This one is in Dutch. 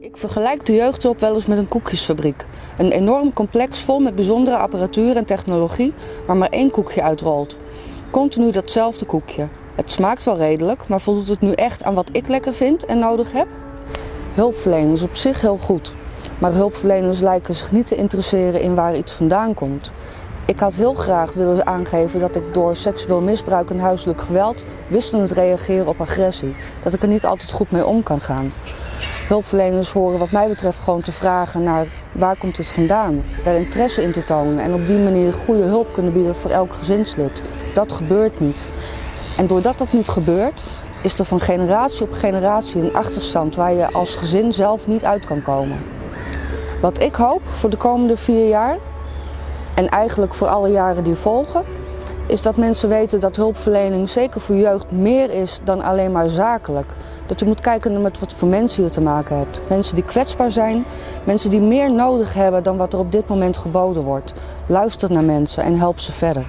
Ik vergelijk de jeugdhulp wel eens met een koekjesfabriek. Een enorm complex vol met bijzondere apparatuur en technologie waar maar één koekje uitrolt. Continu datzelfde koekje. Het smaakt wel redelijk, maar voldoet het nu echt aan wat ik lekker vind en nodig heb? Hulpverlening is op zich heel goed, maar hulpverleners lijken zich niet te interesseren in waar iets vandaan komt. Ik had heel graag willen aangeven dat ik door seksueel misbruik en huiselijk geweld wisselend reageren op agressie. Dat ik er niet altijd goed mee om kan gaan. Hulpverleners horen wat mij betreft gewoon te vragen naar waar komt het vandaan. Daar interesse in te tonen en op die manier goede hulp kunnen bieden voor elk gezinslid. Dat gebeurt niet. En doordat dat niet gebeurt, is er van generatie op generatie een achterstand waar je als gezin zelf niet uit kan komen. Wat ik hoop voor de komende vier jaar, en eigenlijk voor alle jaren die volgen, is dat mensen weten dat hulpverlening zeker voor jeugd meer is dan alleen maar zakelijk. Dat je moet kijken met wat voor mensen je te maken hebt. Mensen die kwetsbaar zijn, mensen die meer nodig hebben dan wat er op dit moment geboden wordt. Luister naar mensen en help ze verder.